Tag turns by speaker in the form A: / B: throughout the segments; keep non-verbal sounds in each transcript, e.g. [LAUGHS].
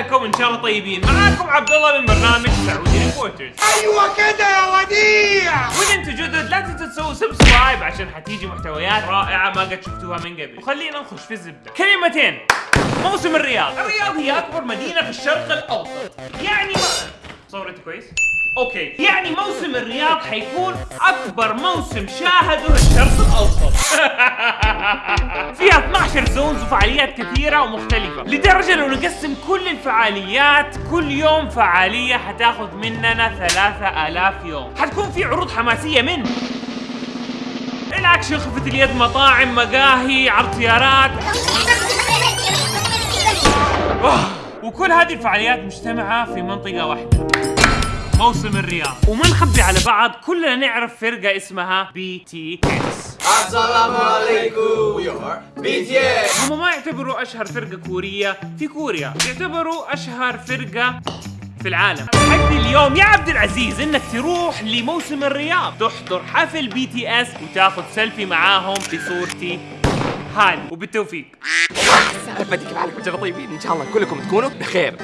A: عليكم إن شاء الله طيبين. معاكم عبد الله من برنامج Saudi Reporters
B: أيوه كده يا وديع.
A: وإذا أنتم جدد لا تنسوا تسووا subscribe عشان حتيجي محتويات رائعة ما قد شفتوها من قبل. وخلينا نخش في الزبدة. كلمتين. موسم الرياض. الرياض هي أكبر مدينة في الشرق الأوسط. يعني ما صورتي كويس؟ okay. يعني موسم الرياض حيكون أكبر موسم شاهده الشرق الأوسط. [LAUGHS] فيها 12 zones وفعاليات كثيرة ومختلفة. لدرجة لو نقسم كل الفعاليات كل يوم فعالية حتاخذ مننا 3000 يوم. حتكون في عروض حماسية من الأكشن خفة اليد مطاعم مقاهي عرض سيارات. [LAUGHS] وكل هذه الفعاليات مجتمعة في منطقة واحدة. موسم الرياض. وما نخبي على بعض كلنا نعرف فرقة اسمها BTS
B: السلام عليكم. we are BTS
A: هم ما يعتبروا أشهر فرقة كورية في كوريا يعتبروا أشهر فرقة في العالم. تحدي اليوم يا عبد العزيز إنك تروح لموسم الرياض. تحضر حفل BTS وتاخذ سيلفي معاهم بصورتي هذه. وبالتوفيق.
C: حالكم جرى طيبين إن شاء الله كلكم تكونوا بخير.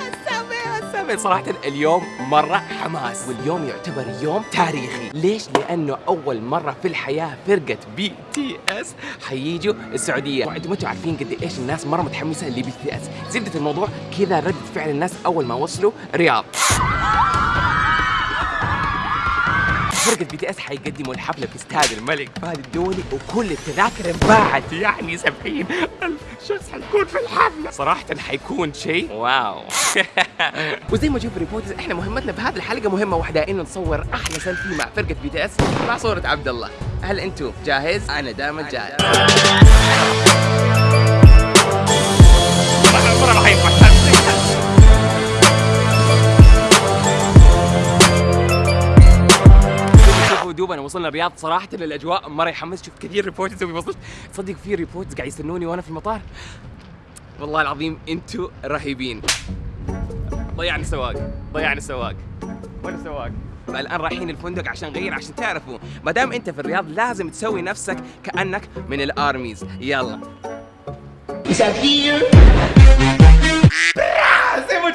C: السابع صراحة اليوم مرة حماس. واليوم يعتبر يوم تاريخي. ليش؟ لأنه أول مرة في الحياة فرقة BTS حييجوا السعودية. وأنتم أنتم عارفين قد إيش الناس مرة متحمسة ل BTS. زبدة الموضوع كذا ردة فعل الناس أول ما وصلوا الرياض فرقة BTS حيقدموا الحفلة في استاد الملك فهد الدولي وكل التذاكر انباعت. يعني 70 ألف. شخص حيكون في الحفلة؟ صراحة حيكون شيء wow. [LAUGHS] وزي ما تشوف reporters إحنا مهمتنا في هذه الحلقة مهمة واحدة إنه نصور أحلى سيلفي مع فرقة BTS مع صورة عبد الله. هل أنتم جاهز؟ أنا دائما جاهز. وصلنا الرياض صراحة الأجواء مرة يحمس. شوف كثير reporters وصلت تصدق في reporters قاعد يستنوني وأنا في المطار. والله العظيم أنتوا رهيبين. ضيعني السواق ضيعني السواق. وين السواق؟ الآن رايحين الفندق عشان نغير عشان تعرفوا. ما دام أنت في الرياض لازم تسوي نفسك كأنك من ال ARMYs. يلا. زي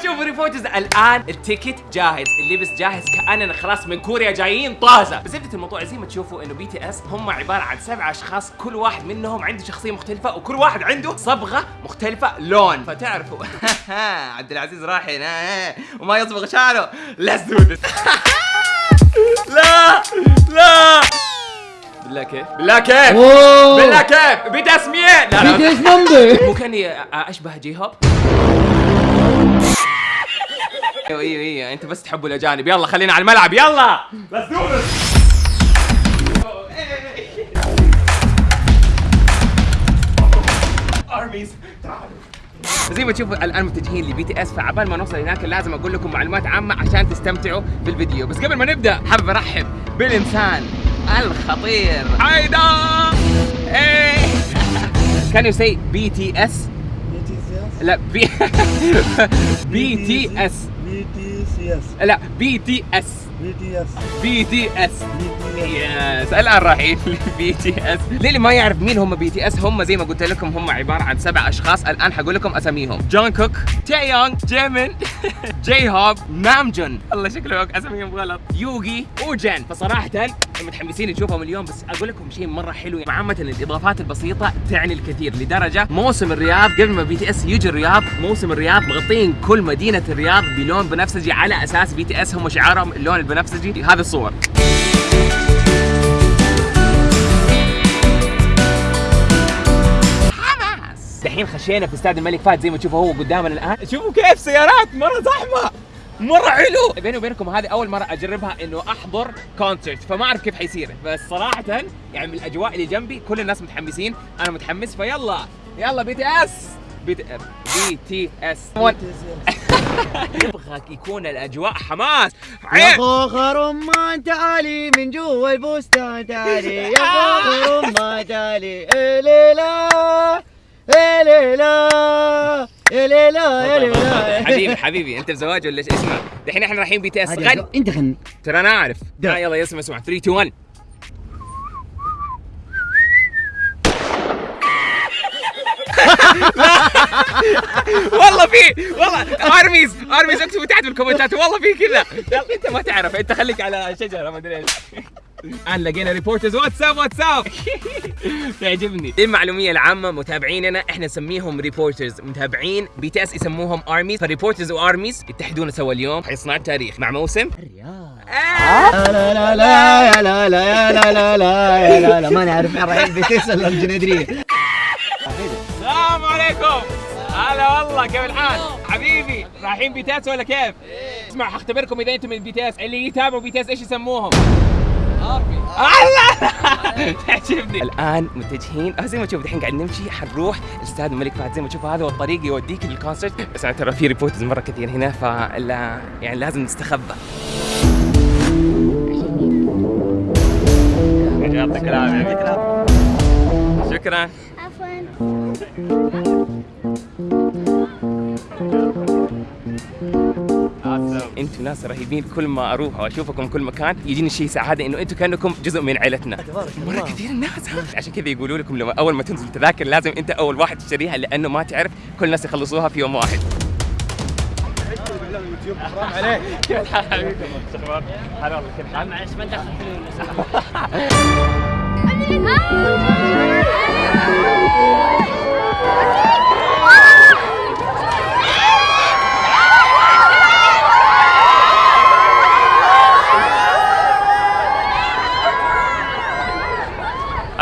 C: ما تشوفوا reporters الآن ال ticket جاهز. اللبس جاهز. كأننا خلاص من كوريا جايين. طازة. بس زبده الموضوع زي ما تشوفوا إنه BTS هم عبارة عن سبع أشخاص. كل واحد منهم عنده شخصية مختلفة وكل واحد عنده صبغة مختلفة لون. فتعرفوا. [LAUGHS] عبد العزيز راح هنا. وما يصبغ شعره. let's do this لا. لا. بالله كيف؟ بالله كيف؟ بالله كيف؟ BTS مين؟ لا لا.
D: BTS member.
C: مو كأني أشبه جي هوب أيوه أيوه أيوه انت بس تحبوا الأجانب. يلا خلينا على الملعب. يلا. This. Armies. زي ما تشوفوا الآن متجهين ل BTS فعبال ما نوصل هناك لازم أقول لكم معلومات عامة عشان تستمتعوا بالفيديو. بس قبل ما نبدأ حابب أرحب بالإنسان الخطير. إيه. كان يو سي بي تي اس لا بي بي تي اس
D: BTS.
C: لا
D: BTS
C: BTS. BTS yes الان رايحين ل BTS للي ما يعرف مين هم BTS هم زي ما قلت لكم هم عبارة عن سبع أشخاص. الآن حقول لكم أساميهم. جون كوك تي يونغ جيمن. [LAUGHS] جي هوب نامجون الله شكله اساميهم غلط. يوغي وجن. فصراحة متحمسين نشوفهم اليوم بس أقول لكم شيء مرة حلو. عامة الإضافات البسيطة تعني الكثير لدرجة موسم الرياض قبل ما BTS يجي الرياض موسم الرياض مغطين كل مدينة الرياض بلون بنفسجي. على أساس BTS هم شعارهم اللون البنفسجي. هذه الصور. دحين خشينا في استاد الملك فهد زي ما تشوفوا هو قدامنا الآن. شوفوا كيف سيارات مرة زحمة مرة حلو. بيني وبينكم هذه أول مرة أجربها إنه أحضر concert فما أعرف كيف حيصير. بس صراحة يعني من الأجواء اللي جنبي كل الناس متحمسين أنا متحمس فيلا. يلا بي تي اس بي تي بي تي اس يبغى يكون الأجواء حماس.
D: يا خوخ رمان تعالي من جوا البستان تعالي يا خوخ رمان تعالي إليلا إليلا إليلا إليلا
C: حبيبي حبيبي أنت بزواج ولا اسمع دحين إحنا رايحين بي تي
D: إس
C: غني
D: أنت غني
C: ترى أنا أعرف.
D: ده.
C: آه يلا يا اسمع. اسمع 3 2 1 لا والله في والله أرميز أرميز اكتبوا تحت بالكومنتات. والله في كذا. أنت ما تعرف. أنت خليك على شجرة ما أدري إيش. الان لقينا ريبورترز واتساب واتساب تعجبني دي المعلوميه العامه متابعيننا إحنا نسميهم reporters متابعين BTS يسموهم ARMYs فال reporters و ARMYs يتحدون سوا اليوم حيصنعوا التاريخ مع موسم
D: لا لا لا لا يا لا لا يا لا لا لا يا لا لا ما نعرف رايحين بتسال الجنيدريه
C: السلام عليكم هلا والله كيف الحال؟ حبيبي رايحين BTS ولا كيف؟ اسمع حختبركم اذا أنتم من BTS اللي يتابعوا BTS إيش يسموهم؟ تعجبني. الآن متجهين. آه، زي ما تشوف الحين قاعد نمشي. حنروح. الاستاد الملك فهد زي ما تشوف هذا هو الطريق يوديك للكونسرت بس أنا ترى في ريبورترز مرة كثير هنا فلا يعني لازم نستخبى. يعطيك العافية. شكرا. أنتوا ناس رهيبين كل ما أروح واشوفكم كل مكان يجيني شيء سعاده إنه أنتوا كأنكم جزء من عائلتنا مرة كثير الناس ها؟ عشان كذا يقولوا لكم لما أول ما تنزل تذاكر لازم أنت أول واحد تشتريها لأنه ما تعرف كل الناس يخلصوها في يوم واحد كيف الحال حبيبي؟ شو أخبارك؟ هلا والله كيف الحال؟
E: معلش ما ندخل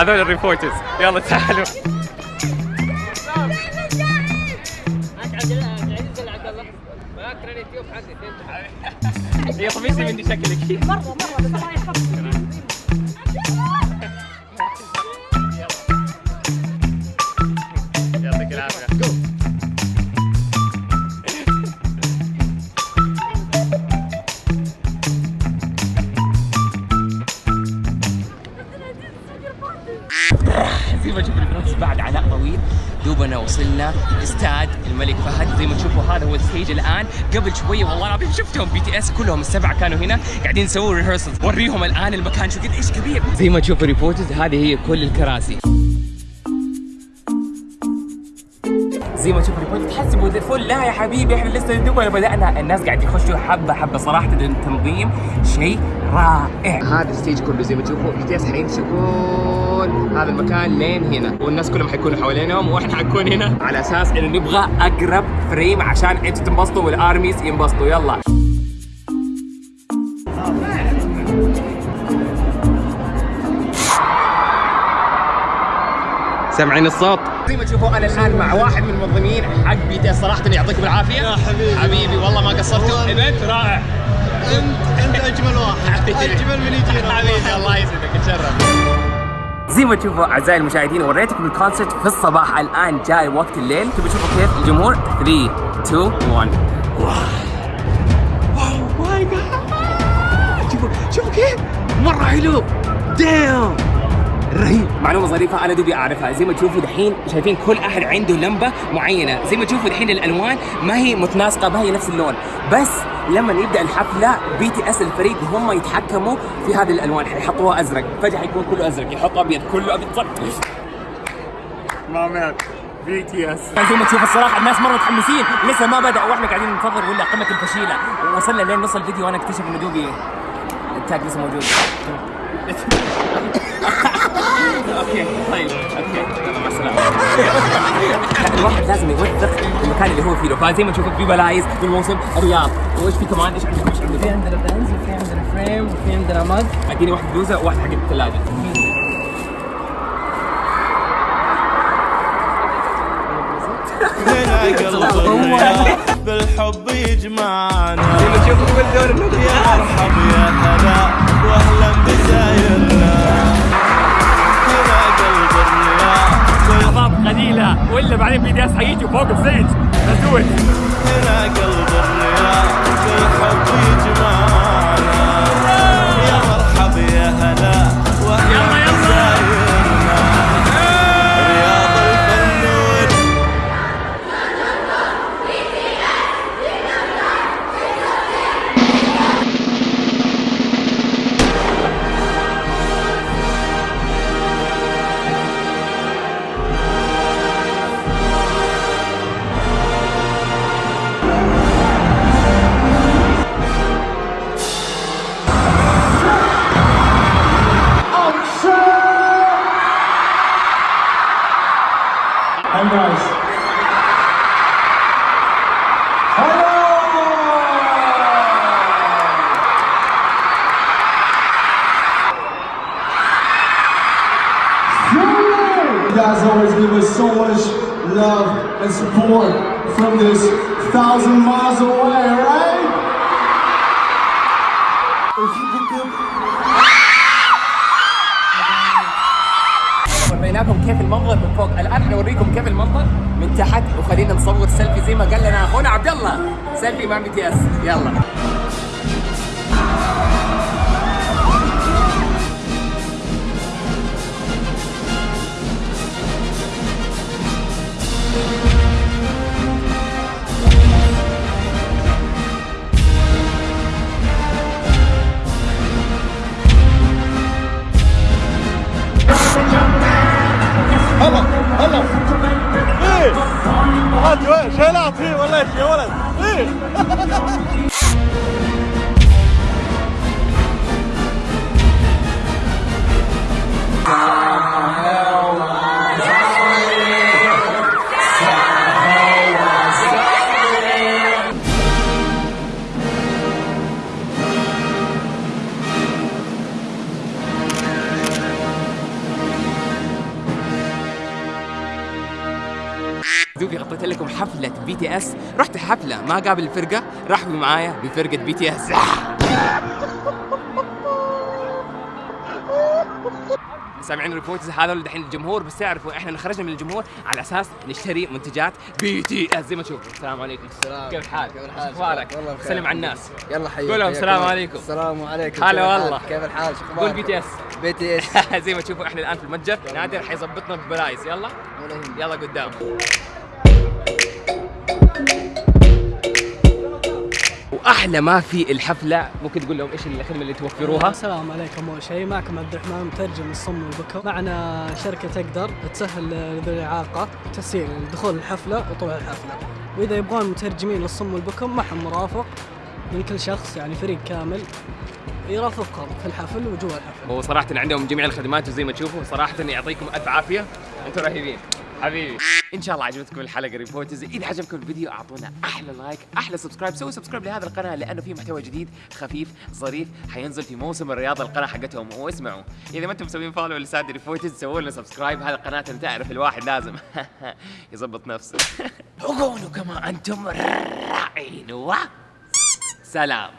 C: هذول الريبورترز. يلا تعالوا. هي قميصي مني شكلك.
E: مرة مرة بس الله يحفظك.
C: وصلنا استاد الملك فهد. زي ما تشوفوا هذا هو ال stage الآن. قبل شوية والله العظيم شفتهم BTS كلهم السبعة كانوا هنا قاعدين يسووا rehearsals وريهم الآن المكان. شو قد إيش كبير. زي ما تشوفوا reporters هذه هي كل الكراسي. زي ما تشوفوا reporters تحسبوا ذا full. لا يا حبيبي إحنا لسه دوبنا بدأنا. الناس قاعد يخشوا حبة حبة صراحة. التنظيم شيء رائع. هذا ال stage كله زي ما تشوفوا BTS حيمشي كل هذا المكان لين هنا. والناس كلهم حيكونوا حوالينهم وإحنا حنكون هنا. على أساس إنه نبغى أقرب frame عشان أنتوا تنبسطوا وال ARMYs ينبسطوا. يلا. سامعين الصوت؟ زي ما تشوفوا أنا الآن مع واحد من المنظمين حق BTS صراحة يعطيكم العافية. يا حبيبي. حبيبي والله ما قصرتوا. event رائع.
B: أنت انت اجمل واحد اجمل من يجينا
C: حبيبي الله يسعدك اتشرف زي ما تشوفوا أعزائي المشاهدين وريتكم ال concert في الصباح. الآن جاي وقت الليل. تبي تشوفوا كيف الجمهور؟ 3 2 1 wow my God شوفوا شوفوا كيف. مرة حلو. دايم رهيب. معلومة ظريفة أنا دوبي أعرفها. زي ما تشوفوا دحين شايفين كل أحد عنده لمبة معينة. زي ما تشوفوا دحين الألوان ما هي متناسقة ما هي نفس اللون. بس لما يبدأ الحفلة BTS الفريق هم يتحكموا في هذه الألوان. حيحطوها أزرق. فجأة حيكون كله أزرق. يحط أبيض. كله أبيض. صح ما مات. BTS زي ما تشوف الصراحة الناس مرة متحمسين. لسه ما بدأ. وإحنا قاعدين ننتظر. ولا قمة الفشيلة. وصلنا لين نص الفيديو. وأنا أكتشف إنه دوبي ال tag لسه موجود. [LAUGHS] okay طيب okay يلا مع السلامة. [LAUGHS] الواحد لازم يوثق المكان اللي هو فيه. فزي ما تشوفوا في بلايز في الموسم الرياض. وإيش في كمان؟ إيش عندكم إيش عندكم؟
E: في عندنا pins وفي عندنا frame وفي عندنا mug
C: اديني واحد بلوزه وواحد حق
B: الثلاجة. بالحب [LAUGHS] يجمعنا
C: زي ما تشوفوا كل دور
B: يا مرحب يا هلا واهلا بزايرنا.
C: ولا بعدين BTS حيجي فوق ال stage ليتس
B: هنا قلب الرياض بالحب يجمعنا
F: support from this thousand miles away, right? If you could give
C: وريناكم كيف المنظر من فوق؟ الآن حنوريكم كيف المنظر من تحت وخلينا نصور سيلفي زي ما قال لنا اخونا عبد الله. سيلفي مع BTS. يلا. دوبي [LAUGHS] حفلة BTS رحت حفلة ما قابل الفرقة رحبوا معايا بفرقة BTS سامعين Reporters هذا دحين الجمهور بس تعرفوا إحنا خرجنا من الجمهور على أساس نشتري منتجات BTS زي ما تشوفوا السلام عليكم
D: السلام.
C: كيف الحال؟
D: كيف الحال؟
C: أخبارك؟
D: والله بخير.
C: سلم على الناس
D: يلا حيوك
C: قول لهم
D: حياك
C: السلام. عليكم.
D: السلام عليكم
C: هلا؟ والله.
D: كيف الحال شو
C: قول
D: أخبارك؟
C: بي تي اس
D: بي تي اس
C: زي ما تشوفوا إحنا الآن في المتجر نادر حيظبطنا ب
D: price يلا.
C: يلا قدام وأحلى ما في الحفلة ممكن تقول لهم إيش الخدمة اللي توفروها؟
E: السلام عليكم أول شيء معكم عبد الرحمن مترجم الصم والبكم معنا شركة تقدر تسهل لذوي الإعاقة تسهيل دخول الحفلة وطلوع الحفلة. وإذا يبغون مترجمين للصم والبكم معهم مرافق من كل شخص يعني فريق كامل يرافقهم في الحفل وجوا الحفل.
C: وصراحه عندهم جميع الخدمات وزي ما تشوفوا صراحة يعطيكم ألف عافية. أنتم رهيبين. حبيبي. إن شاء الله عجبتكم الحلقة Reporters إذا عجبكم الفيديو أعطونا أحلى like أحلى subscribe سووا subscribe لهذه القناة لأنه في محتوى جديد خفيف ظريف حينزل في موسم الرياض هذه القناة حقتهم. واسمعوا. إذا ما أنتم مسوين follow ل Saudi Reporters سووا لنا subscribe هذه القناة أنت تعرف الواحد لازم. [LAUGHS] يظبط نفسه. [LAUGHS] وكونوا كما أنتم رائعين و سلام.